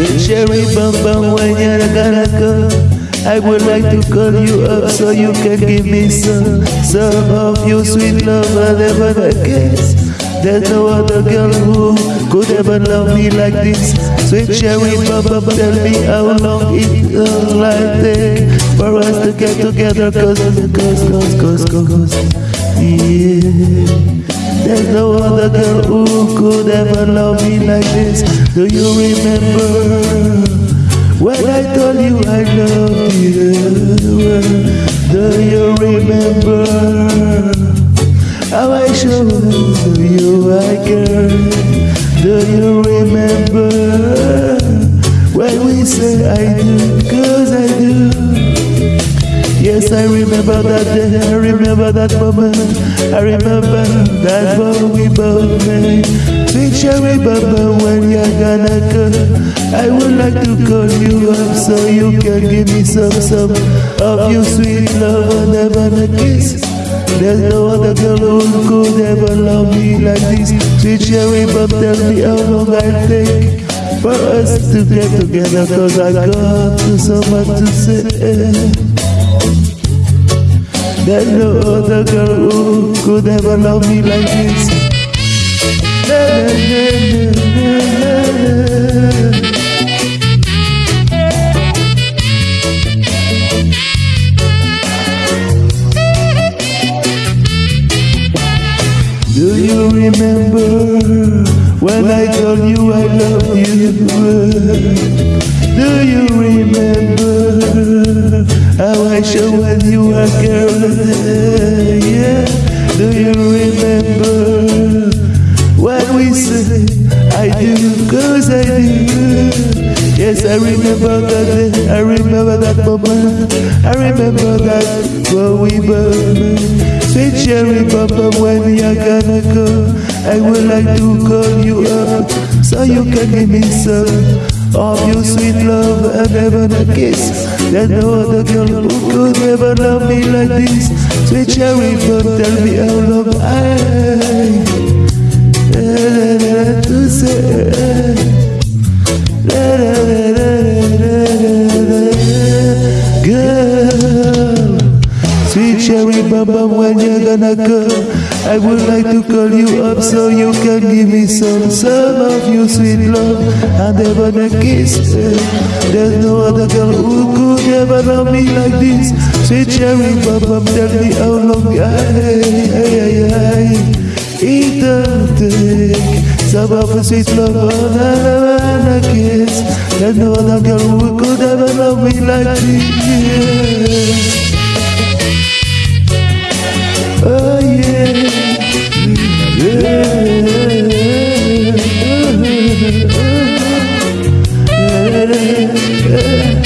Sweet cherry bum bum when you're gonna come. I would like to call you up so you can give me some Some of your sweet love I never guess There's no other girl who could ever love me like this. Sweet cherry bum tell me how long it will like take For us to get together cause, cause, cause, cause, cause. Yeah there's no other girl who could ever love me like this. Do you remember when I told you I love you? Do you remember how I showed you I care? Do you remember when we said I do? I. Yes, I remember that day, I remember that moment, I remember that vow we both made. Cherry baba, when you're gonna come, I would like to call you up so you can give me some, some of your sweet love and never a kiss. There's no other girl who could ever love me like this. Sweet cherry baba, tell me how long I'll take for us to get together, cause I got so much to say. There's no other girl who could ever love me like this. Do you remember when I told you I love you? Do you remember how I show when you were girl? Yeah. Do you remember when we say I do? Cause I do. Yes, I remember that day. I remember that moment. I remember that when we burn. Sweet cherry papa, when you're gonna go, I would like to call you up so you can give me some of your sweet love and heaven a kiss. There's no other girl who could ever love me like this. Sweet cherry papa, tell me how long I to say. Baba, when you're gonna come, I would like to call you up so you can give me some, some of your sweet love and ever a kiss. There's no other girl who could ever love me like this. Sweet cherry baba, tell me how long I, I, I, I. It don't take some of a sweet love and a kiss. There's no other girl who could ever love me like this. yeah.